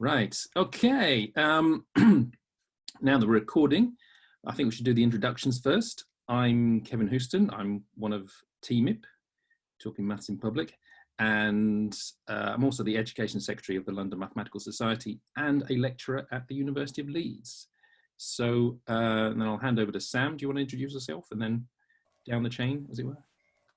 Right, okay. Um, now the recording, I think we should do the introductions first. I'm Kevin Houston, I'm one of TMIP, Talking Maths in Public, and uh, I'm also the Education Secretary of the London Mathematical Society and a lecturer at the University of Leeds. So uh, then I'll hand over to Sam. Do you want to introduce yourself and then down the chain, as it were?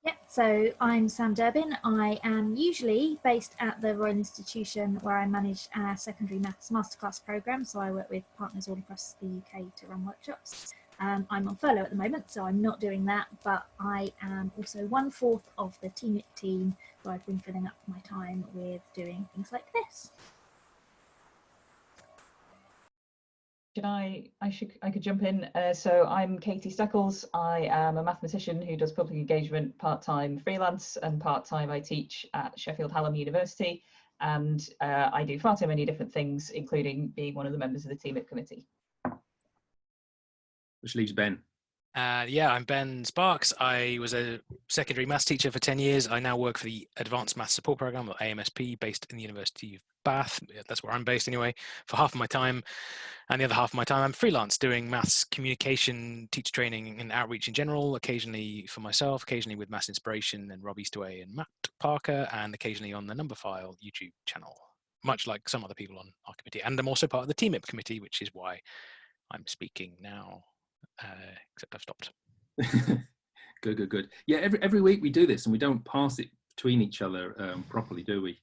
Yeah, so I'm Sam Hartburn. I am usually based at the Royal Institution where I manage our secondary maths masterclass programme. So I work with partners all across the UK to run workshops. Um, I'm on furlough at the moment, so I'm not doing that, but I am also one fourth of the team team, so I've been filling up my time with doing things like this. Should I, I should, I could jump in. Uh, so I'm Katie Steckles. I am a mathematician who does public engagement part-time freelance and part-time I teach at Sheffield Hallam University. And uh, I do far too many different things, including being one of the members of the TMIP committee. Which leaves Ben. Uh, yeah, I'm Ben Sparks. I was a secondary maths teacher for 10 years. I now work for the Advanced Maths Support Programme, or AMSP, based in the University of Bath. That's where I'm based anyway, for half of my time. And the other half of my time, I'm freelance doing maths communication, teacher training, and outreach in general, occasionally for myself, occasionally with Maths Inspiration and Rob Eastaway and Matt Parker, and occasionally on the Numberphile YouTube channel, much like some other people on our committee. And I'm also part of the TMIP committee, which is why I'm speaking now uh, except I've stopped. good, good, good. Yeah, every every week we do this, and we don't pass it between each other um, properly, do we?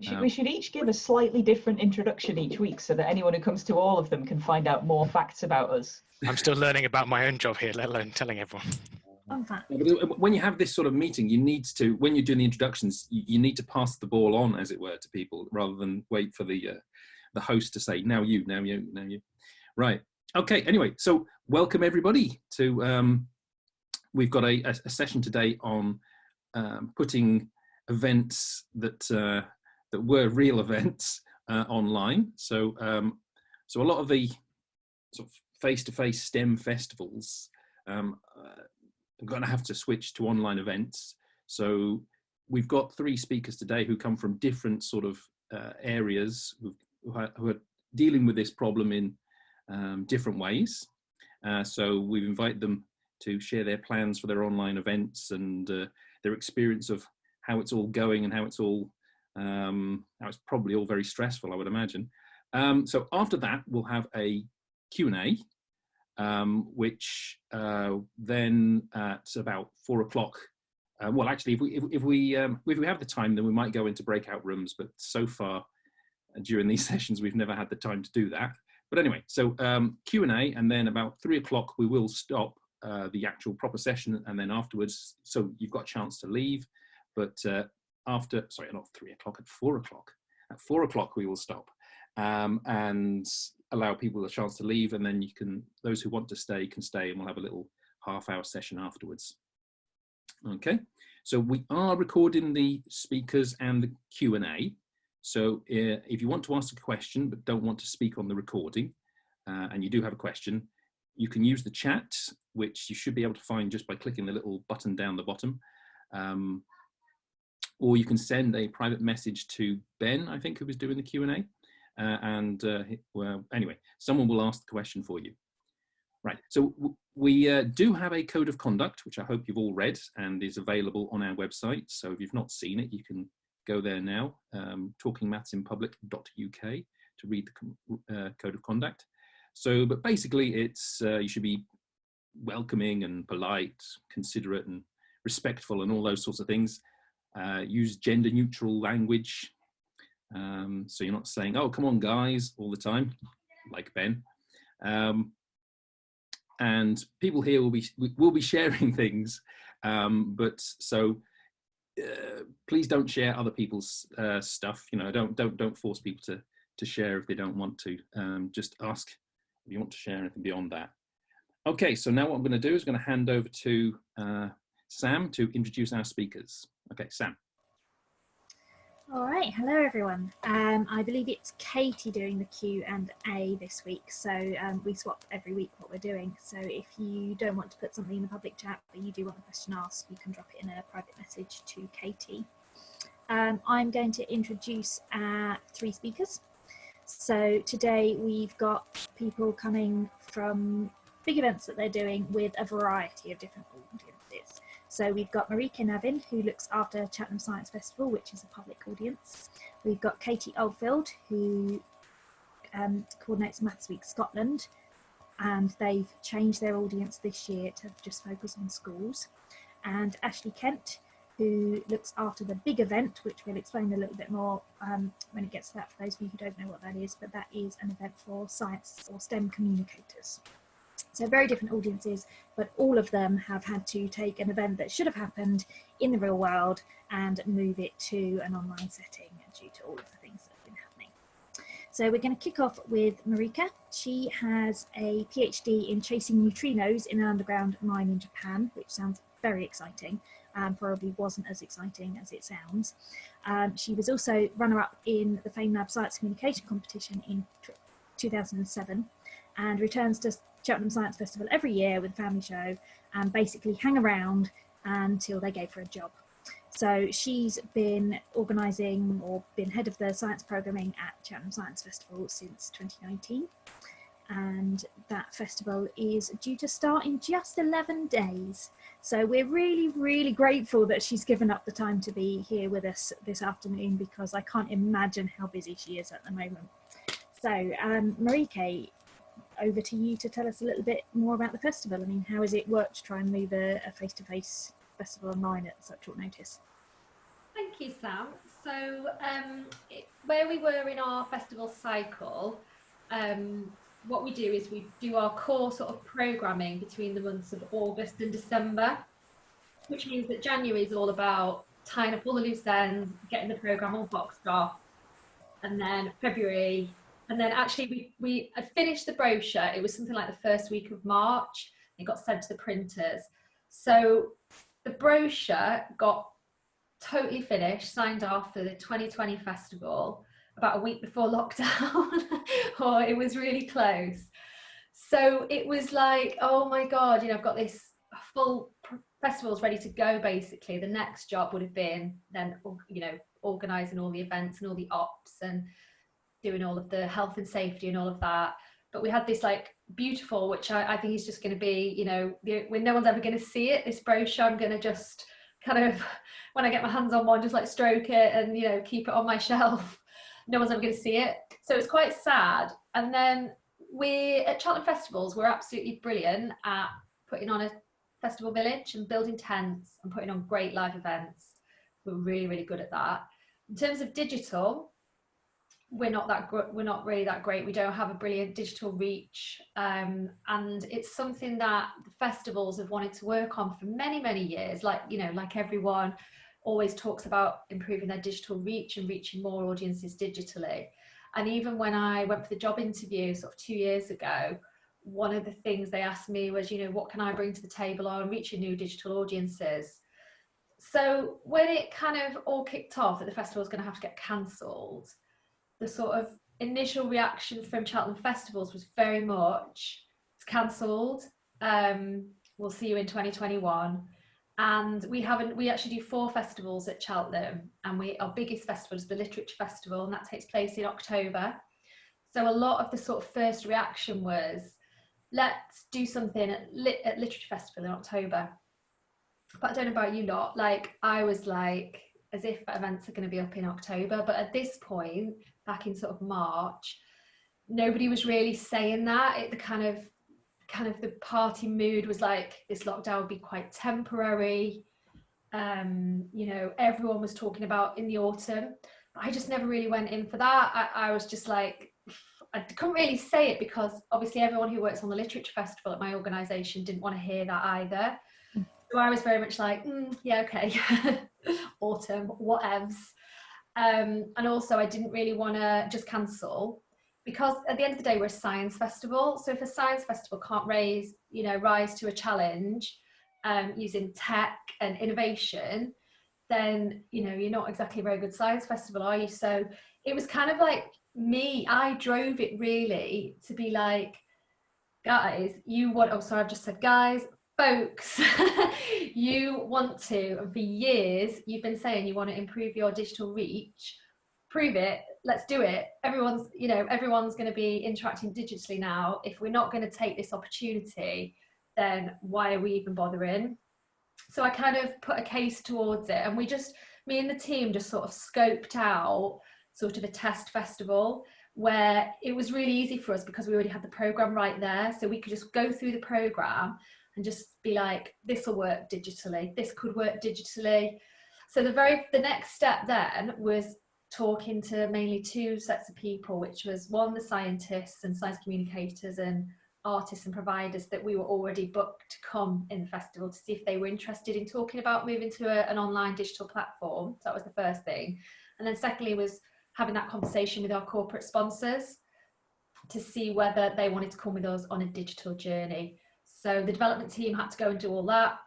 We should, um, we should each give a slightly different introduction each week so that anyone who comes to all of them can find out more facts about us. I'm still learning about my own job here, let alone telling everyone. When you have this sort of meeting, you need to, when you're doing the introductions, you need to pass the ball on, as it were, to people rather than wait for the uh, the host to say, now you, now you, now you. Right. Okay, anyway, so welcome everybody to, um, we've got a, a, session today on um, putting events that, uh, that were real events uh, online. So, um, so a lot of the sort of face-to-face -face STEM festivals um, uh, are going to have to switch to online events. So we've got three speakers today who come from different sort of uh, areas who, are dealing with this problem in um, different ways. Uh, so we've invited them to share their plans for their online events and uh, their experience of how it's all going and how it's all, um, it's probably all very stressful, I would imagine. Um, so after that, we'll have a Q&A, um, which uh, then at about four o'clock, uh, well, actually, if we, if, if we, um, if we have the time, then we might go into breakout rooms, but so far during these sessions, we've never had the time to do that. But anyway, so um, Q&A and then about three o'clock we will stop uh, the actual proper session and then afterwards, so you've got a chance to leave, but uh, after, sorry, not three o'clock, at four o'clock. At four o'clock we will stop um, and allow people a chance to leave and then you can, those who want to stay can stay and we'll have a little half hour session afterwards. Okay, so we are recording the speakers and the Q&A. So uh, if you want to ask a question but don't want to speak on the recording uh, and you do have a question, you can use the chat, which you should be able to find just by clicking the little button down the bottom. Um, or you can send a private message to Ben, I think, who was doing the Q&A. Uh, and uh, well, anyway, someone will ask the question for you. Right, so we uh, do have a code of conduct, which I hope you've all read and is available on our website. So if you've not seen it, you can go there now, um, talkingmathsinpublic.uk to read the uh, code of conduct. So, but basically it's, uh, you should be welcoming and polite, considerate and respectful and all those sorts of things. Uh, use gender neutral language. Um, so you're not saying, oh, come on guys, all the time, like Ben. Um, and people here will be, will be sharing things. Um, but so uh, please don't share other people's uh, stuff. You know, don't don't don't force people to to share if they don't want to. Um, just ask if you want to share anything beyond that. Okay, so now what I'm going to do is going to hand over to uh, Sam to introduce our speakers. Okay, Sam. All right, hello everyone. Um, I believe it's Katie doing the Q and A this week, so um, we swap every week what we're doing. So if you don't want to put something in the public chat, but you do want the question asked, you can drop it in a private message to Katie. Um, I'm going to introduce our three speakers. So today we've got people coming from big events that they're doing with a variety of different. So we've got Marieke Navin, who looks after Cheltenham Science Festival, which is a public audience. We've got Katie Oldfield, who um, coordinates Maths Week Scotland, and they've changed their audience this year to just focus on schools. And Ashley Kent, who looks after the big event, which we'll explain a little bit more um, when it gets to that for those of you who don't know what that is, but that is an event for science or STEM communicators. So very different audiences, but all of them have had to take an event that should have happened in the real world and move it to an online setting due to all of the things that have been happening. So we're going to kick off with Marieke. She has a PhD in chasing neutrinos in an underground mine in Japan, which sounds very exciting and probably wasn't as exciting as it sounds. Um, she was also runner-up in the FameLab Science Communication Competition in 2007 and returns to Cheltenham Science Festival every year with a family show and basically hang around until they gave her a job. So she's been organising or been head of the science programming at Cheltenham Science Festival since 2019 and that festival is due to start in just 11 days. So we're really, really grateful that she's given up the time to be here with us this afternoon because I can't imagine how busy she is at the moment. So um, Marieke, over to you to tell us a little bit more about the festival. I mean, how has it worked to try and move a face-to-face -face festival online at such short notice? Thank you, Sam. So um, it, where we were in our festival cycle, um, what we do is we do our core sort of programming between the months of August and December, which means that January is all about tying up all the loose ends, getting the program all boxed off, and then February, and then actually we we had finished the brochure. It was something like the first week of March. It got sent to the printers, so the brochure got totally finished, signed off for the 2020 festival about a week before lockdown or it was really close so it was like oh my god you know i've got this full festivals ready to go basically the next job would have been then you know organizing all the events and all the ops and doing all of the health and safety and all of that but we had this like beautiful which i, I think is just going to be you know when no one's ever going to see it this brochure i'm going to just kind of when i get my hands on one just like stroke it and you know keep it on my shelf no one's ever going to see it. So it's quite sad. And then we at Cheltenham Festivals, we're absolutely brilliant at putting on a festival village and building tents and putting on great live events. We're really, really good at that. In terms of digital, we're not that we're not really that great. We don't have a brilliant digital reach, um, and it's something that the festivals have wanted to work on for many, many years. Like you know, like everyone, always talks about improving their digital reach and reaching more audiences digitally. And even when I went for the job interview sort of two years ago, one of the things they asked me was, you know, what can I bring to the table on reaching new digital audiences? So when it kind of all kicked off that the festival was going to have to get cancelled, the sort of initial reaction from Cheltenham Festivals was very much, it's cancelled, um, we'll see you in 2021 and we haven't we actually do four festivals at Cheltenham and we our biggest festival is the literature festival and that takes place in October. So a lot of the sort of first reaction was let's do something at, lit, at literature festival in October. But I don't know about you lot like I was like as if events are going to be up in October but at this point back in sort of March nobody was really saying that it the kind of kind of the party mood was like this lockdown would be quite temporary. Um, you know, everyone was talking about in the autumn. But I just never really went in for that. I, I was just like, I couldn't really say it because obviously everyone who works on the literature festival at my organisation didn't want to hear that either. So I was very much like, mm, yeah, okay, autumn, whatevs. Um, and also I didn't really want to just cancel because at the end of the day we're a science festival. So if a science festival can't raise you know rise to a challenge um, using tech and innovation then you know you're not exactly a very good science festival are you? So it was kind of like me i drove it really to be like guys you want oh sorry i've just said guys folks you want to and for years you've been saying you want to improve your digital reach prove it let's do it. Everyone's, you know, everyone's going to be interacting digitally now. If we're not going to take this opportunity, then why are we even bothering? So I kind of put a case towards it, and we just, me and the team, just sort of scoped out sort of a test festival where it was really easy for us because we already had the program right there. So we could just go through the program and just be like, this will work digitally. This could work digitally. So the very, the next step then was talking to mainly two sets of people, which was one, the scientists and science communicators and artists and providers that we were already booked to come in the festival to see if they were interested in talking about moving to a, an online digital platform. So that was the first thing. And then secondly was having that conversation with our corporate sponsors to see whether they wanted to come with us on a digital journey. So the development team had to go and do all that.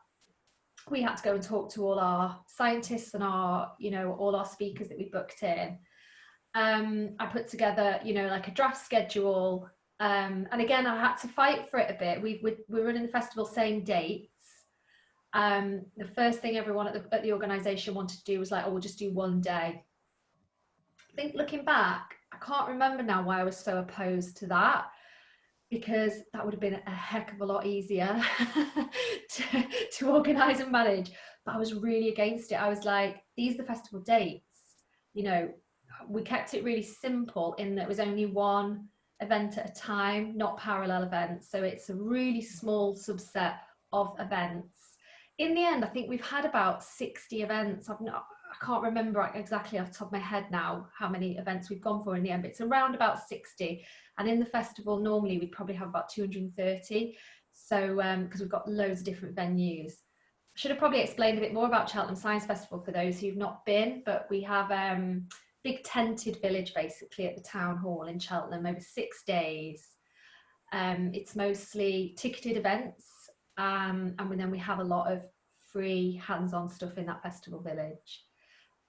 We had to go and talk to all our scientists and our, you know, all our speakers that we booked in. Um, I put together, you know, like a draft schedule. Um, and again, I had to fight for it a bit. We, we, we're running the festival same dates. Um, the first thing everyone at the, at the organisation wanted to do was like, oh, we'll just do one day I think looking back, I can't remember now why I was so opposed to that because that would have been a heck of a lot easier to, to organise and manage. But I was really against it. I was like, these are the festival dates. You know, we kept it really simple in that it was only one event at a time, not parallel events. So it's a really small subset of events. In the end, I think we've had about 60 events. I've not, I can't remember exactly off the top of my head now how many events we've gone for in the end, but it's around about 60. And in the festival, normally we probably have about 230. So, because um, we've got loads of different venues. I should have probably explained a bit more about Cheltenham Science Festival for those who've not been, but we have um, big tented village basically at the town hall in Cheltenham over six days. Um, it's mostly ticketed events um, and then we have a lot of free hands-on stuff in that festival village.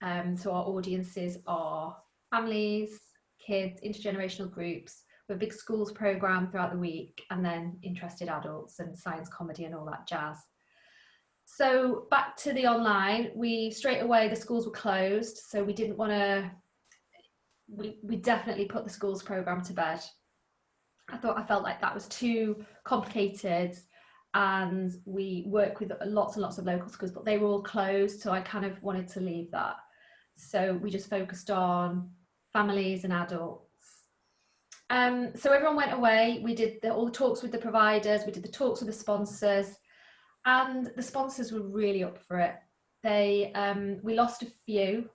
Um, so our audiences are families, kids, intergenerational groups, with a big schools program throughout the week, and then interested adults and science comedy and all that jazz. So back to the online, we straight away, the schools were closed. So we didn't want to, we, we definitely put the schools program to bed. I thought I felt like that was too complicated and we work with lots and lots of local schools, but they were all closed. So I kind of wanted to leave that. So we just focused on families and adults. Um, so everyone went away. We did the, all the talks with the providers. We did the talks with the sponsors, and the sponsors were really up for it. They um, we lost a few,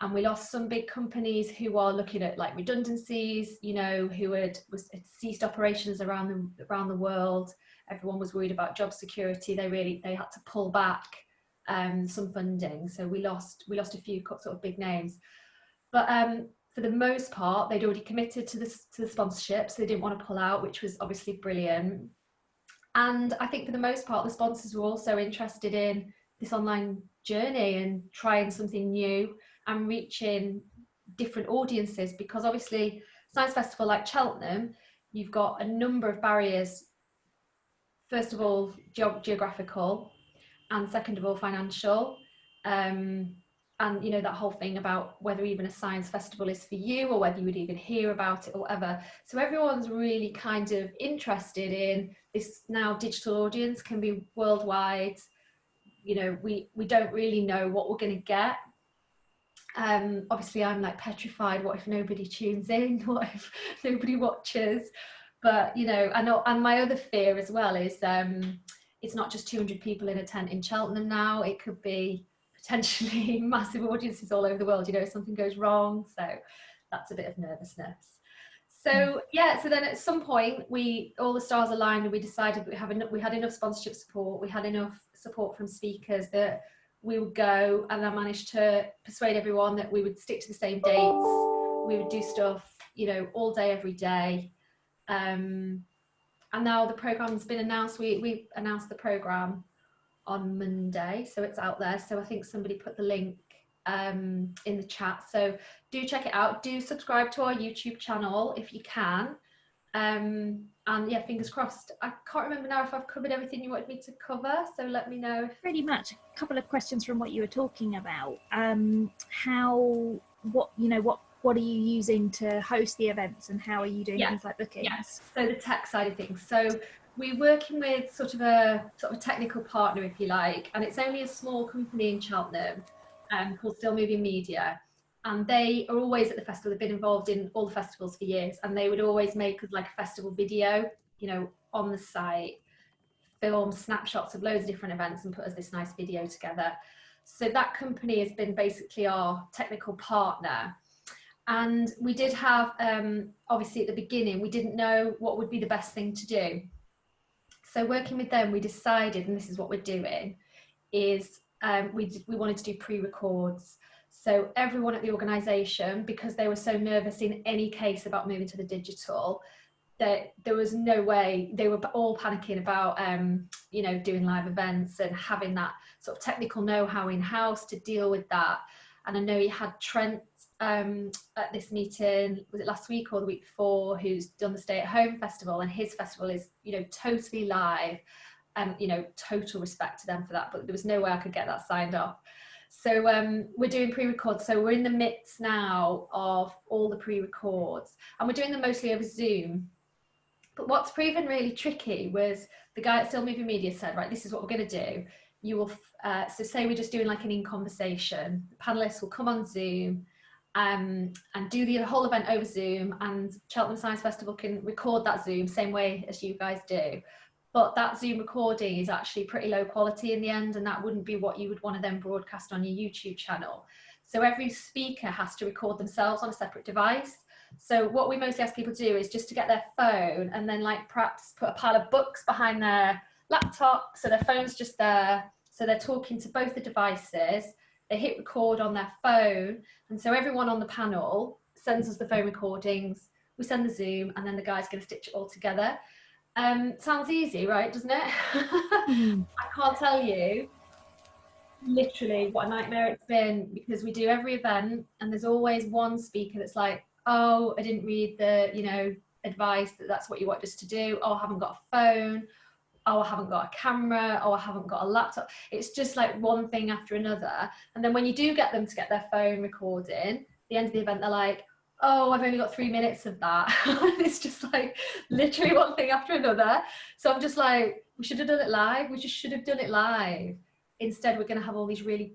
and we lost some big companies who are looking at like redundancies. You know, who had, was, had ceased operations around the around the world. Everyone was worried about job security. They really they had to pull back um, some funding. So we lost we lost a few sort of big names, but um, for the most part, they'd already committed to the to the sponsorship, so they didn't want to pull out, which was obviously brilliant. And I think for the most part, the sponsors were also interested in this online journey and trying something new and reaching different audiences because obviously science festival like Cheltenham, you've got a number of barriers. First of all, ge geographical, and second of all financial. Um, and you know that whole thing about whether even a science festival is for you or whether you would even hear about it or whatever. So everyone's really kind of interested in this. Now digital audience can be worldwide. You know we we don't really know what we're going to get. Um obviously i'm like petrified. What if nobody tunes in? What if nobody watches? But you know know and my other fear as well is um it's not just 200 people in a tent in Cheltenham now, it could be potentially massive audiences all over the world, you know, if something goes wrong. So that's a bit of nervousness. So yeah, so then at some point we all the stars aligned and we decided we have enough, we had enough sponsorship support, we had enough support from speakers that we would go and I managed to persuade everyone that we would stick to the same dates. We would do stuff, you know, all day, every day. Um, and now the program's been announced. We, we announced the program on Monday, so it's out there. So I think somebody put the link um, in the chat. So do check it out. Do subscribe to our YouTube channel if you can. Um, and yeah, fingers crossed. I can't remember now if I've covered everything you wanted me to cover, so let me know. Pretty much. A couple of questions from what you were talking about. Um, how, what, you know, what what are you using to host the events and how are you doing Yeah. things like bookings? Yes. So the tech side of things. So we're working with sort of a sort of a technical partner, if you like, and it's only a small company in Cheltenham um, called Still Moving Media. And they are always at the festival. They've been involved in all the festivals for years, and they would always make like a festival video, you know, on the site, film snapshots of loads of different events, and put us this nice video together. So that company has been basically our technical partner and we did have um, obviously at the beginning we didn't know what would be the best thing to do. So working with them we decided and this is what we're doing is um, we, we wanted to do pre-records. So everyone at the organisation because they were so nervous in any case about moving to the digital that there was no way they were all panicking about um, you know doing live events and having that sort of technical know-how in house to deal with that. And I know you had Trent um, at this meeting, was it last week or the week before, who's done the Stay at Home Festival, and his festival is, you know, totally live, and you know, total respect to them for that. But there was no way I could get that signed off. So um, we're doing pre-records. So we're in the midst now of all the pre-records, and we're doing them mostly over Zoom. But what's proven really tricky was the guy at Still Moving Media said, right, this is what we're going to do. You will, uh, so say we're just doing like an in conversation. The panelists will come on Zoom um, and do the whole event over Zoom, and Cheltenham Science Festival can record that Zoom same way as you guys do. But that Zoom recording is actually pretty low quality in the end, and that wouldn't be what you would want to then broadcast on your YouTube channel. So every speaker has to record themselves on a separate device. So what we mostly ask people to do is just to get their phone and then like perhaps put a pile of books behind their laptop, so their phone's just there. So they're talking to both the devices. They hit record on their phone, and so everyone on the panel sends us the phone recordings. We send the Zoom, and then the guy's going to stitch it all together. Um, sounds easy, right? Doesn't it? Mhm. I can't tell you literally what a nightmare it's been because we do every event and there's always one speaker that's like, oh, I didn't read the, you know, advice that that's what you want us to do. Oh, I haven't got a phone. Oh, I haven't got a camera. Oh, I haven't got a laptop. It's just like one thing after another. And then when you do get them to get their phone recording, the end of the event, they're like, oh, I've only got three minutes of that. it's just like literally one thing after another. So I'm just like, we should have done it live. We just should have done it live. Instead, we're going to have all these really,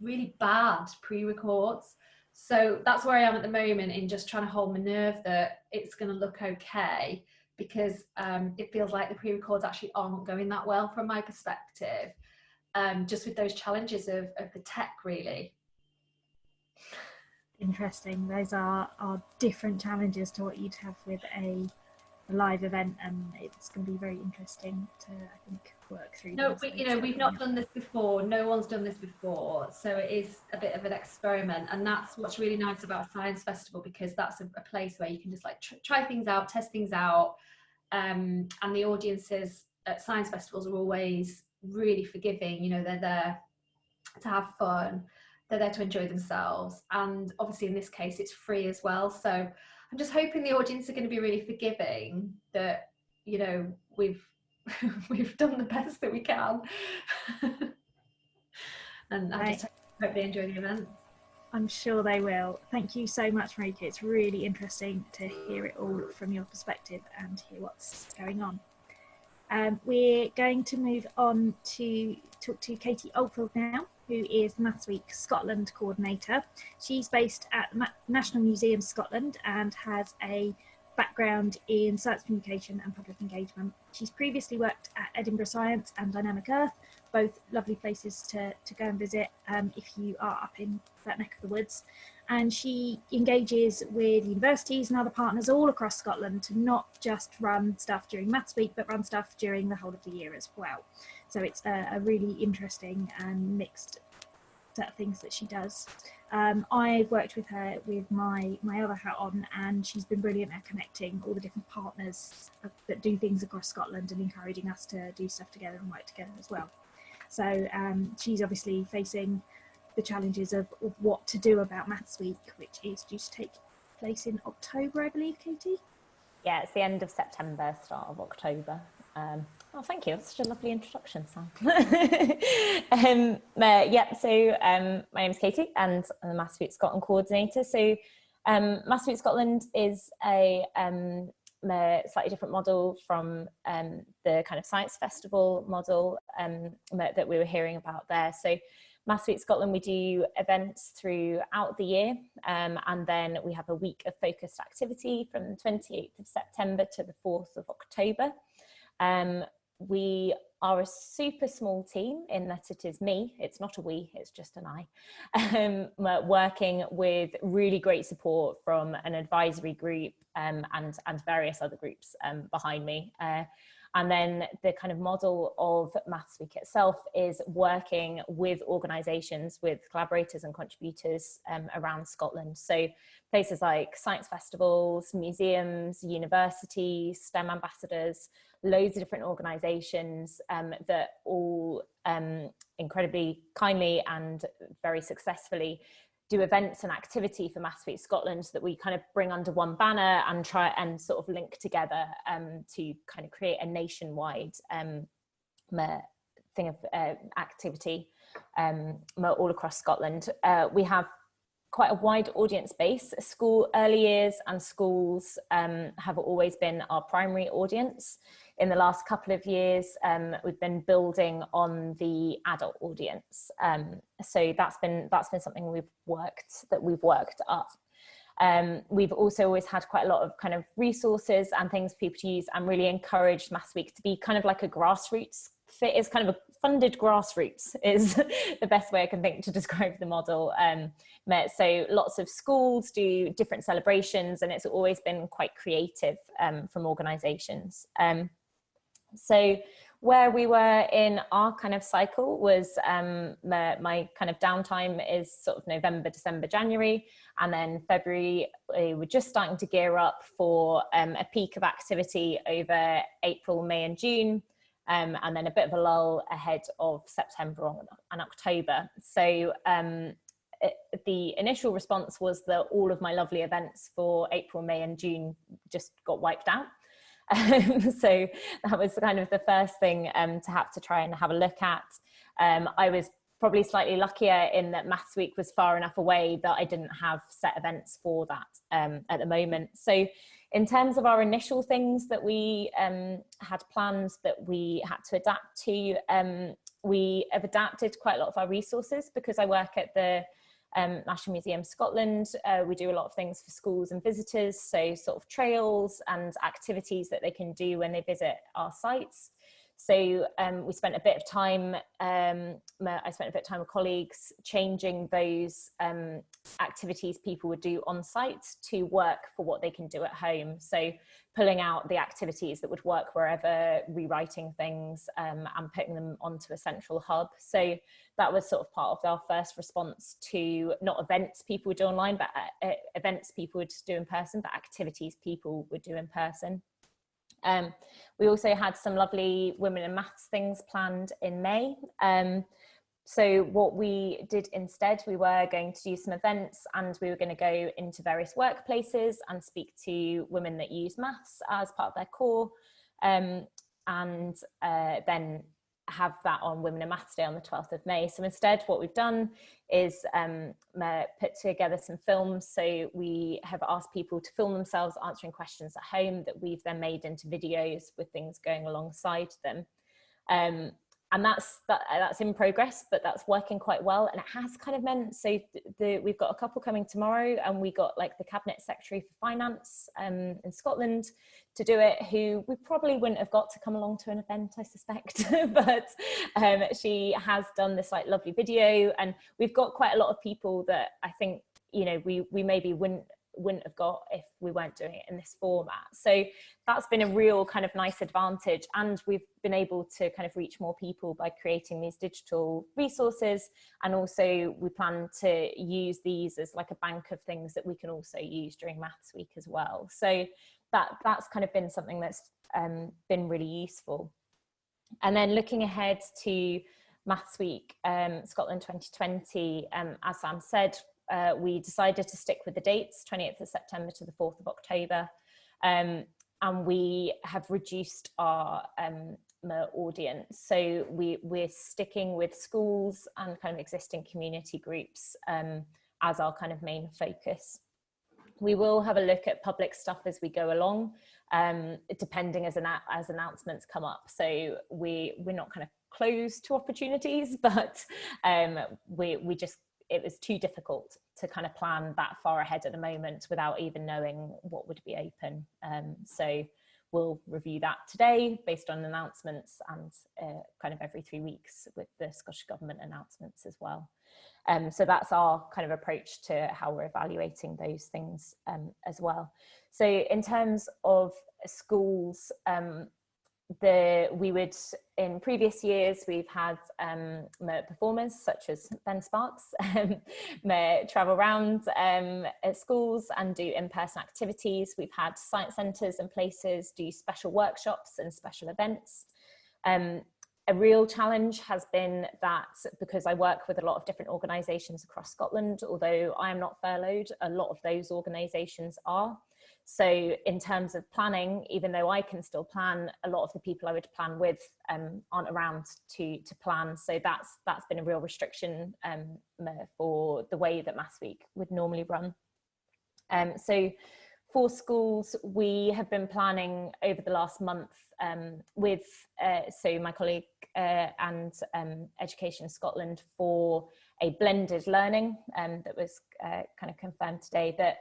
really bad pre-records. So that's where I am at the moment in just trying to hold my nerve that it's going to look okay because um, it feels like the pre-records actually aren't going that well from my perspective. Um, just with those challenges of, of the tech, really. Interesting. Those are, are different challenges to what you'd have with a, a live event, and it's going to be very interesting to, I think, work through. No, we, you know, we've not done this before. No one's done this before. So it is a bit of an experiment. And that's what's really nice about Science Festival because that's a, a place where you can just like tr- try things out, test things out. Um, and the audiences at Science Festivals are always really forgiving. You know, they're there to have fun, they're there to enjoy themselves. And obviously, in this case, it's free as well. So I'm just hoping the audience are going to be really forgiving that, you know, we've we've done the best that we can. and I just hope they enjoy the event. I'm sure they will. Thank you so much, Marieke. It's really interesting to hear it all from your perspective and hear what's going on. Um, we're going to move on to talk to Katie Oldfield now, who is Maths Week Scotland coordinator. She's based at National Museum Scotland and has a background in science communication and public engagement. She's previously worked at Edinburgh Science and Dynamic Earth, both lovely places to, to go and visit um, if you are up in that neck of the woods. And she engages with universities and other partners all across Scotland to not just run stuff during Maths Week, but run stuff during the whole of the year as well. So it's a, a really interesting and mixed set of things that she does. Um, I've worked with her with my my other hat on, and she's been brilliant at connecting all the different partners that do things across Scotland and encouraging us to do stuff together and work together as well. So um, she's obviously facing the challenges of, of what to do about Maths Week, which is due to take place in October, I believe, Katie. Yeah, it's the end of September, start of October. Um, oh, thank you. That's such a lovely introduction, Sam. um, uh, yeah, so um, my is Katie and I'm the Maths Week Scotland coordinator. So Um, Maths Week Scotland is a, um, a slightly different model from um, the kind of science festival model um, that we were hearing about there. So Maths Week Scotland, we do events throughout the year um, and then we have a week of focused activity from the 28th of September to the 4th of October. Um, we are a super small team in that it is me, it's not a we, it's just an I, um, working with really great support from an advisory group um, and, and various other groups um, behind me. Uh, and then the kind of model of Maths Week itself is working with organisations, with collaborators and contributors um, around Scotland. So places like science festivals, museums, universities, STEM ambassadors, loads of different organisations um, that all um, incredibly kindly and very successfully do events and activity for Maths Week Scotland that we kind of bring under one banner and try and sort of link together um, to kind of create a nationwide um, thing of uh, activity um, all across Scotland. Uh, we have quite a wide audience base. School early years and schools um, have always been our primary audience in the last couple of years, um, we've been building on the adult audience. Um, so that's been that's been something we've worked that we've worked up. Um, we've also always had quite a lot of kind of resources and things people to use and really encouraged Maths Week to be kind of like a grassroots fit is kind of a funded grassroots is the best way I can think to describe the model. Um, so lots of schools do different celebrations and it's always been quite creative um, from organisations. Um, so where we were in our kind of cycle was um, my, my, kind of downtime is sort of November, December, January, and then February we were just starting to gear up for um, a peak of activity over April, May and June, um, and then a bit of a lull ahead of September and October. So um, it, the initial response was that all of my lovely events for April, May and June just got wiped out. Um, so that was kind of the first thing um, to have to try and have a look at. Um, I was probably slightly luckier in that Maths Week was far enough away that I didn't have set events for that um, at the moment. So in terms of our initial things that we um, had planned that we had to adapt to, um, we have adapted quite a lot of our resources because I work at the um, National Museum Scotland. Uh, we do a lot of things for schools and visitors, so sort of trails and activities that they can do when they visit our sites. So um, we spent a bit of time, um, I spent a bit of time with colleagues changing those um, activities people would do on site to work for what they can do at home. So pulling out the activities that would work wherever, rewriting things um, and putting them onto a central hub. So that was sort of part of our first response to not events people would do online, but uh, events people would do in person, but activities people would do in person. Um, we also had some lovely women in maths things planned in May. Um, so what we did instead, we were going to do some events and we were going to go into various workplaces and speak to women that use maths as part of their core. Um, and uh, then have that on Women in Maths Day on the 12th of May. So instead what we've done is um, put together some films. So we have asked people to film themselves answering questions at home that we've then made into videos with things going alongside them. Um, and that's that, that's in progress but that's working quite well. And it has kind of meant so the, the, we've got a couple coming tomorrow and we got like the cabinet secretary for finance um, in Scotland to do it who we probably wouldn't have got to come along to an event I suspect. But um, she has done this like lovely video and we've got quite a lot of people that I think you know we we maybe wouldn't wouldn't have got if we weren't doing it in this format. So that's been a real kind of nice advantage and we've been able to kind of reach more people by creating these digital resources and also we plan to use these as like a bank of things that we can also use during Maths Week as well. So that that's kind of been something that's um, been really useful. And then looking ahead to Maths Week um, Scotland 2020, um, as Sam said, uh, we decided to stick with the dates, 28th of September to the 4th of October. Um, and we have reduced our um, audience. So we, we're sticking with schools and kind of existing community groups um, as our kind of main focus. We will have a look at public stuff as we go along, um, depending as, an, as announcements come up. So we, we're not kind of closed to opportunities, but um, we, we just, it was too difficult to kind of plan that far ahead at the moment without even knowing what would be open. Um, so we'll review that today based on announcements and uh, kind of every three weeks with the Scottish Government announcements as well. Um, so that's our kind of approach to how we're evaluating those things um, as well. So in terms of schools, um, the we would in previous years we've had um performers such as Ben Sparks um, travel around um, at schools and do in-person activities. We've had science centres and places do special workshops and special events. Um, a real challenge has been that because I work with a lot of different organisations across Scotland, although I am not furloughed, a lot of those organisations are. So in terms of planning, even though I can still plan, a lot of the people I would plan with um, aren't around to, to plan. So that's, that's been a real restriction um, for the way that Maths Week would normally run. Um, so for schools, we have been planning over the last month um, with, uh, so my colleague uh, and um, Education Scotland for a blended learning um, that was uh, kind of confirmed today that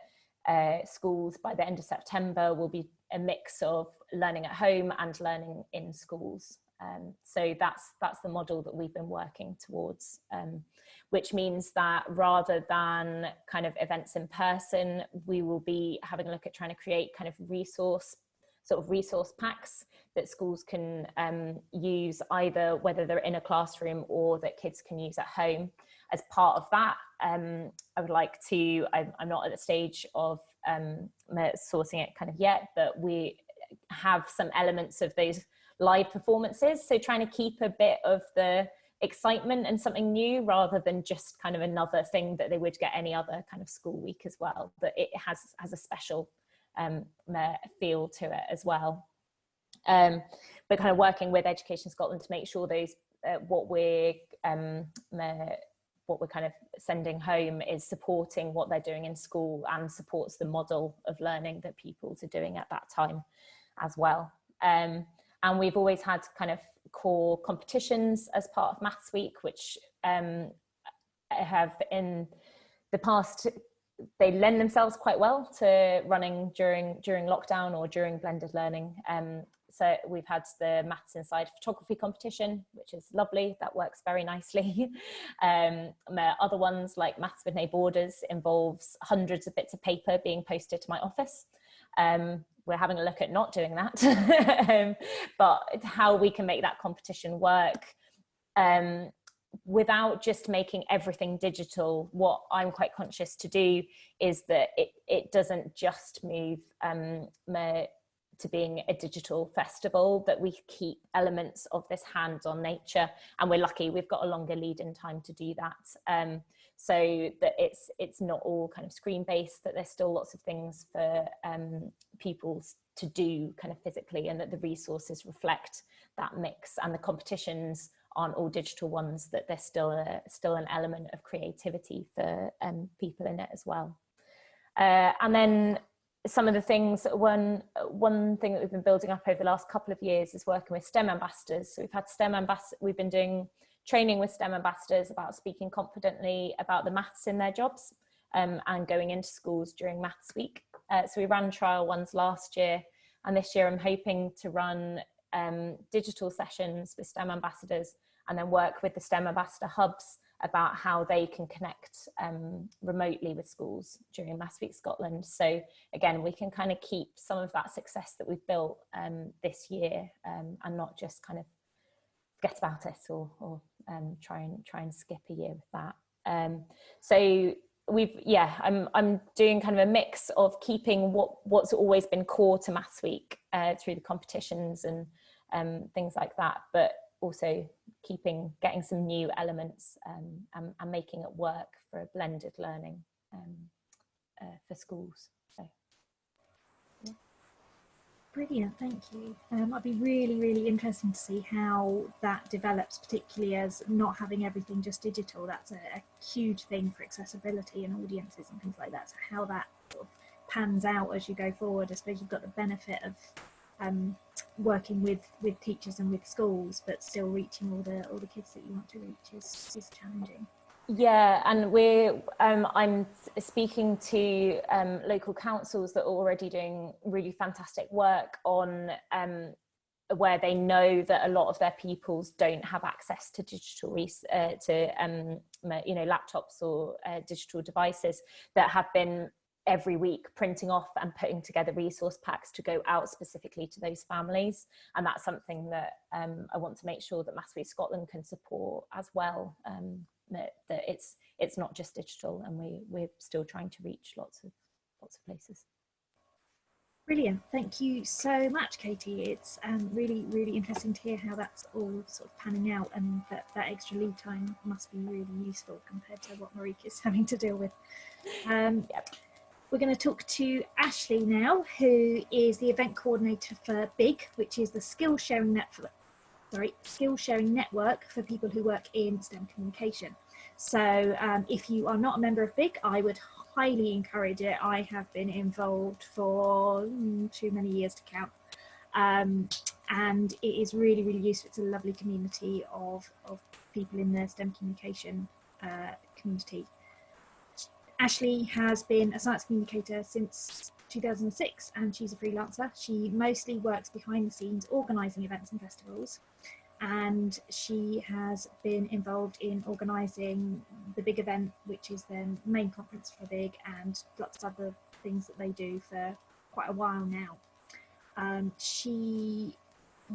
uh, schools by the end of September will be a mix of learning at home and learning in schools. Um, so that's that's the model that we've been working towards, um, which means that rather than kind of events in person, we will be having a look at trying to create kind of resource sort of resource packs that schools can um, use either whether they're in a classroom or that kids can use at home as part of that, um, I would like to, I'm, I'm, not at the stage of um, sourcing it kind of yet, but we have some elements of those live performances. So trying to keep a bit of the excitement and something new rather than just kind of another thing that they would get any other kind of school week as well, but it has, has a special um, feel to it as well. Um, but kind of working with Education Scotland to make sure those uh, what we're um, what we're kind of sending home is supporting what they're doing in school and supports the model of learning that pupils are doing at that time as well. Um, and we've always had kind of core competitions as part of Maths Week, which um, have in the past, they lend themselves quite well to running during during lockdown or during blended learning. Um, so we've had the Maths Inside photography competition, which is lovely. That works very nicely. um, other ones like Maths with No Borders involves hundreds of bits of paper being posted to my office. Um, we're having a look at not doing that, um, but how we can make that competition work um, without just making everything digital, what I'm quite conscious to do is that it, it doesn't just move um, to being a digital festival, that we keep elements of this hands-on nature. And we're lucky, we've got a longer lead in time to do that. Um, so that it's it's not all kind of screen based, that there's still lots of things for um, people to do kind of physically and that the resources reflect that mix and the competitions aren't all digital ones, that there's still a, still an element of creativity for um, people in it as well. Uh, and then some of the things one one thing that we've been building up over the last couple of years is working with STEM ambassadors. So we've had STEM ambassadors, we've been doing training with STEM ambassadors about speaking confidently about the maths in their jobs um, and going into schools during Maths Week. Uh, so we ran trial ones last year and this year I'm hoping to run um, digital sessions with STEM ambassadors and then work with the STEM ambassador hubs about how they can connect um, remotely with schools during Maths Week Scotland. So again, we can kind of keep some of that success that we've built um, this year um, and not just kind of forget about it or, or um, try and try and skip a year with that. Um, so we've yeah I'm I'm doing kind of a mix of keeping what what's always been core to Maths Week uh, through the competitions and um, things like that, but also keeping getting some new elements um, and, and, making it work for blended learning um, uh, for schools. So, yeah. Brilliant, thank you. Um, I'd be really, really interesting to see how that develops, particularly as not having everything just digital. That's a, a huge thing for accessibility and audiences and things like that. So how that sort of pans out as you go forward. I suppose you've got the benefit of um, working with with teachers and with schools, but still reaching all the all the kids that you want to reach is is challenging. Yeah, and we're um, I'm speaking to um, local councils that are already doing really fantastic work on um, where they know that a lot of their pupils don't have access to digital uh, to um, you know laptops or uh, digital devices that have been every week printing off and putting together resource packs to go out specifically to those families and that's something that um, I want to make sure that Maths Scotland can support as well um, that, that it's it's not just digital and we we're still trying to reach lots of lots of places. Brilliant. Thank you so much, Katie. It's um, really, really interesting to hear how that's all sort of panning out and that that extra lead time must be really useful compared to what Marieke is having to deal with. Um, yep. We're going to talk to Ashley now, who is the event coordinator for BIG, which is the skill sharing network, sorry, skill sharing network for people who work in STEM communication. So um, if you are not a member of BIG, I would highly encourage it. I have been involved for mm, too many years to count. Um, and it is really, really useful. It's a lovely community of, of people in the STEM communication uh, community. Ashley has been a science communicator since 2006 and she's a freelancer. She mostly works behind the scenes organising events and festivals and she has been involved in organising the big event, which is the main conference for Big, and lots of other things that they do for quite a while now. Um, she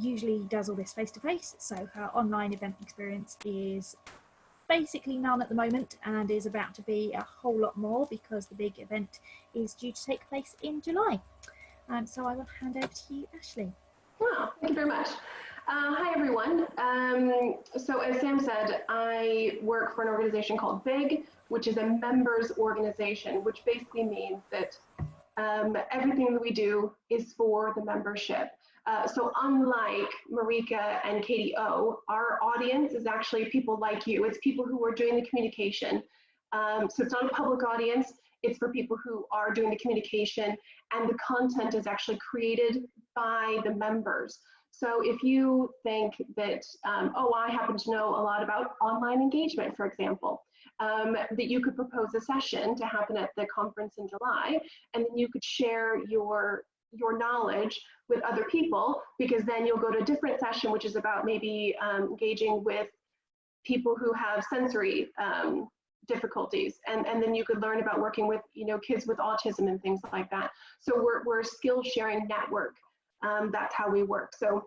usually does all this face to face, so her online event experience is basically none at the moment and is about to be a whole lot more because the big event is due to take place in July. Um, so I will hand over to you, Ashley. Wow, thank you very much. Uh, hi, everyone. Um, so as Sam said, I work for an organization called BIG, which is a members organization, which basically means that um, everything that we do is for the membership. Uh, so unlike Marieke and Katie O, our audience is actually people like you. It's people who are doing the communication. Um, so it's not a public audience. It's for people who are doing the communication and the content is actually created by the members. So if you think that, um, oh, I happen to know a lot about online engagement, for example, um, that you could propose a session to happen at the conference in July, and then you could share your your knowledge with other people, because then you'll go to a different session, which is about maybe um, engaging with people who have sensory um, difficulties and, and then you could learn about working with you know kids with autism and things like that so we're, we're a skill sharing network um, that's how we work. So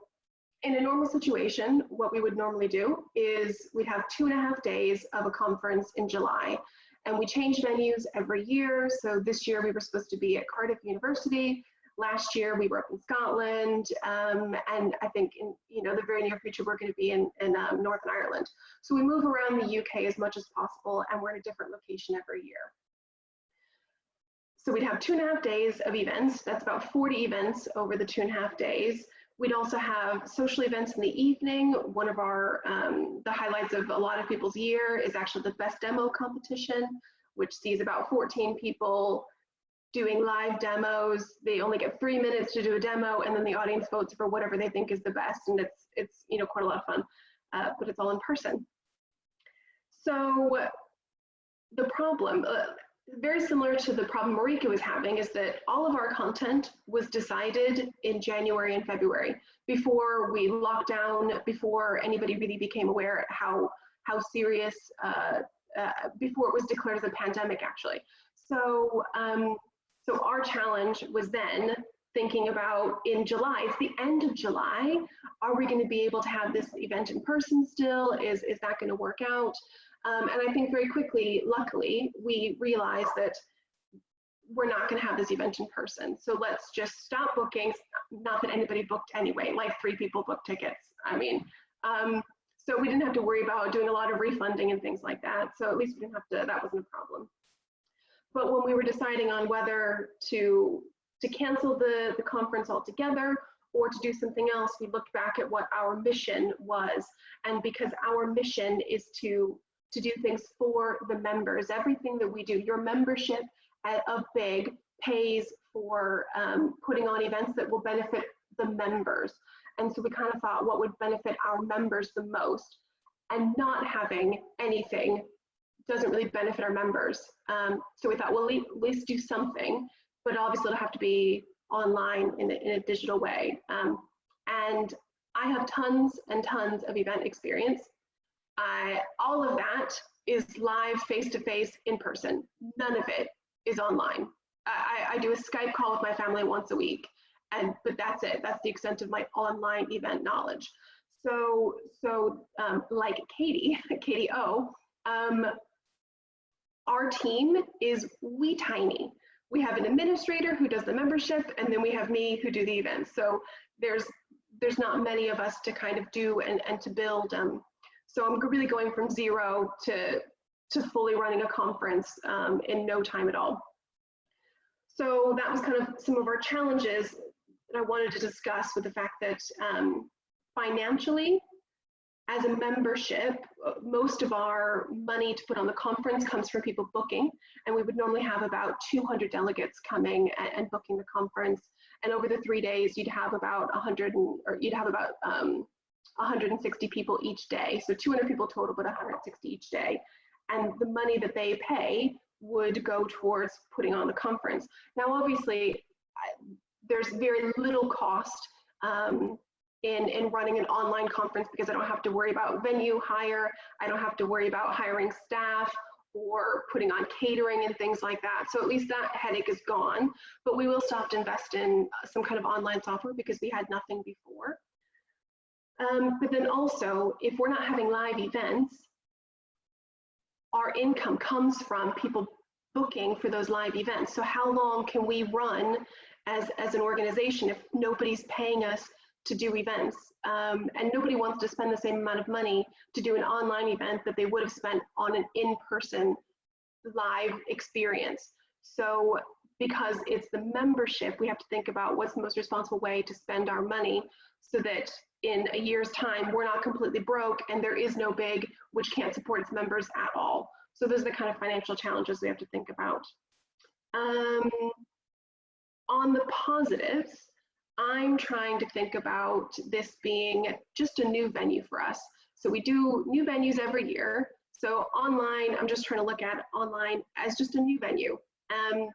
in a normal situation, what we would normally do is we'd have two and a half days of a conference in July. And we change venues every year. So this year we were supposed to be at Cardiff University. Last year we were up in Scotland. Um, and I think in you know the very near future we're going to be in, in um, Northern Ireland. So we move around the UK as much as possible and we're in a different location every year. So we'd have two and a half days of events. That's about 40 events over the two and a half days. We'd also have social events in the evening. One of our, um, the highlights of a lot of people's year is actually the best demo competition, which sees about 14 people doing live demos. They only get three minutes to do a demo and then the audience votes for whatever they think is the best. And it's, it's you know, quite a lot of fun, uh, but it's all in person. So the problem, uh, very similar to the problem Marieke was having is that all of our content was decided in January and February before we locked down, before anybody really became aware how how serious, uh, uh, before it was declared as a pandemic actually. So, um, so our challenge was then thinking about in July, it's the end of July, are we going to be able to have this event in person still? Is, is that going to work out? Um, and I think very quickly, luckily, we realized that we're not going to have this event in person. So let's just stop bookings. Not that anybody booked anyway, like three people booked tickets. I mean, um, so we didn't have to worry about doing a lot of refunding and things like that. So at least we didn't have to, that wasn't a problem. But when we were deciding on whether to, to cancel the, the conference altogether or to do something else, we looked back at what our mission was. And because our mission is to to do things for the members. Everything that we do, your membership of BIG pays for um, putting on events that will benefit the members. And so we kind of thought what would benefit our members the most and not having anything doesn't really benefit our members. Um, so we thought, well, at least do something, but obviously it'll have to be online in a, in a digital way. Um, and I have tons and tons of event experience. I, all of that is live, face-to-face, in person. None of it is online. I, I do a Skype call with my family once a week, and but that's it. That's the extent of my online event knowledge. So, so um, like Katie, Katie O, um, our team is wee tiny. We have an administrator who does the membership, and then we have me who do the events. So there's there's not many of us to kind of do and, and to build. Um, so I'm really going from zero to to fully running a conference um, in no time at all. So that was kind of some of our challenges that I wanted to discuss with the fact that um, financially, as a membership, most of our money to put on the conference comes from people booking, and we would normally have about 200 delegates coming and, and booking the conference. And over the three days, you'd have about 100, and, or you'd have about um, 160 people each day. So 200 people total, but 160 each day. And the money that they pay would go towards putting on the conference. Now, obviously, I, there's very little cost um, in, in running an online conference because I don't have to worry about venue hire, I don't have to worry about hiring staff or putting on catering and things like that. So at least that headache is gone, but we will still have to invest in some kind of online software because we had nothing before. Um, but then also, if we're not having live events, our income comes from people booking for those live events. So how long can we run as, as an organization if nobody's paying us to do events? Um, and nobody wants to spend the same amount of money to do an online event that they would have spent on an in-person live experience. So because it's the membership, we have to think about what's the most responsible way to spend our money so that in a year's time, we're not completely broke and there is no big which can't support its members at all. So those are the kind of financial challenges we have to think about. Um, on the positives, I'm trying to think about this being just a new venue for us. So we do new venues every year. So online, I'm just trying to look at online as just a new venue. Um,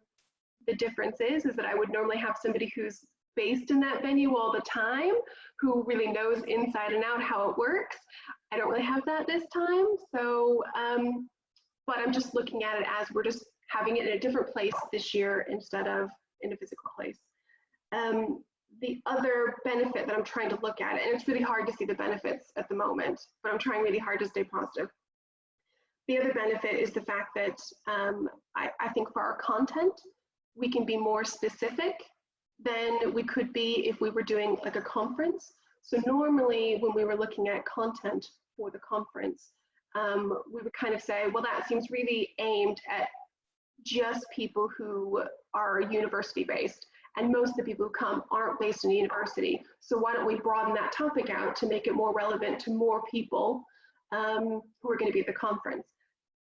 the difference is, is that I would normally have somebody who's based in that venue all the time, who really knows inside and out how it works. I don't really have that this time. So, um, but I'm just looking at it as we're just having it in a different place this year instead of in a physical place. Um, the other benefit that I'm trying to look at, and it's really hard to see the benefits at the moment, but I'm trying really hard to stay positive. The other benefit is the fact that um, I, I think for our content, we can be more specific than we could be if we were doing like a conference. So normally when we were looking at content for the conference, um, we would kind of say, well, that seems really aimed at just people who are university based. And most of the people who come aren't based in a university. So why don't we broaden that topic out to make it more relevant to more people um, who are going to be at the conference.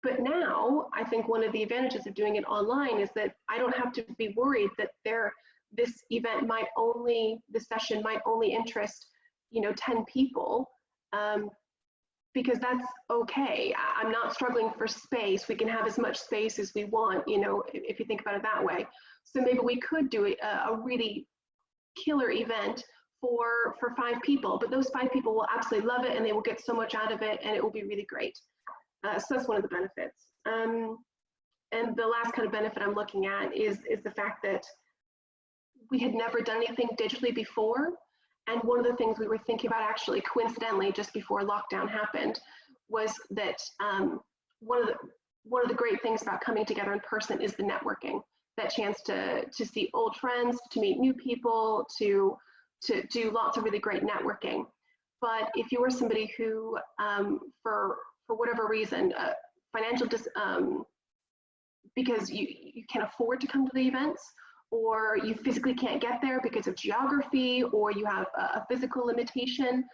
But now I think one of the advantages of doing it online is that I don't have to be worried that there this event might only, this session might only interest, you know, 10 people, um, because that's okay. I'm not struggling for space. We can have as much space as we want, you know, if, if you think about it that way. So maybe we could do a, a really killer event for, for five people, but those five people will absolutely love it and they will get so much out of it and it will be really great. Uh, so that's one of the benefits. Um, and the last kind of benefit I'm looking at is, is the fact that we had never done anything digitally before. And one of the things we were thinking about actually coincidentally just before lockdown happened was that um, one of the one of the great things about coming together in person is the networking, that chance to to see old friends, to meet new people, to to do lots of really great networking. But if you were somebody who, um, for for whatever reason, uh, financial dis, um, because you you can't afford to come to the events, or you physically can't get there because of geography, or you have a, a physical limitation,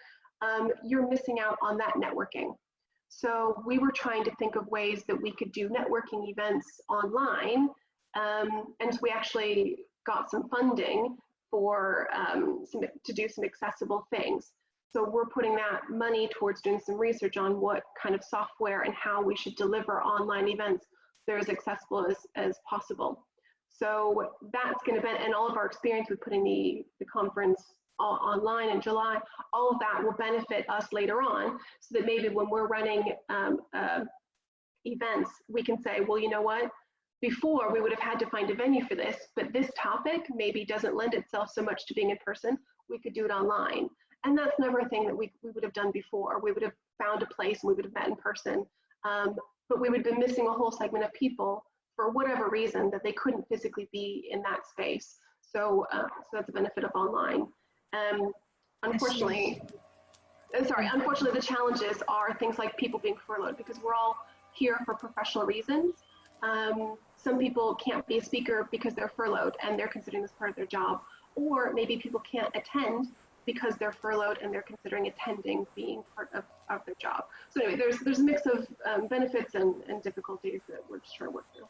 um, you're missing out on that networking. So we were trying to think of ways that we could do networking events online Um, and we actually got some funding for um, some, to do some accessible things. So we're putting that money towards doing some research on what kind of software and how we should deliver online events that are as accessible as, as possible. So that's going to be, and all of our experience with putting the, the conference online in July, all of that will benefit us later on so that maybe when we're running um, uh, events, we can say, well, you know what? Before we would have had to find a venue for this, but this topic maybe doesn't lend itself so much to being in person. We could do it online. And that's never a thing that we, we would have done before. We would have found a place and we would have met in person. Um, but we would have been missing a whole segment of people for whatever reason that they couldn't physically be in that space. So, uh, so that's a benefit of online. Um, unfortunately, uh, sorry, unfortunately the challenges are things like people being furloughed because we're all here for professional reasons. Um, some people can't be a speaker because they're furloughed and they're considering this part of their job. Or maybe people can't attend because they're furloughed and they're considering attending being part of, of their job. So anyway, there's, there's a mix of um, benefits and, and difficulties that we're just trying to work through.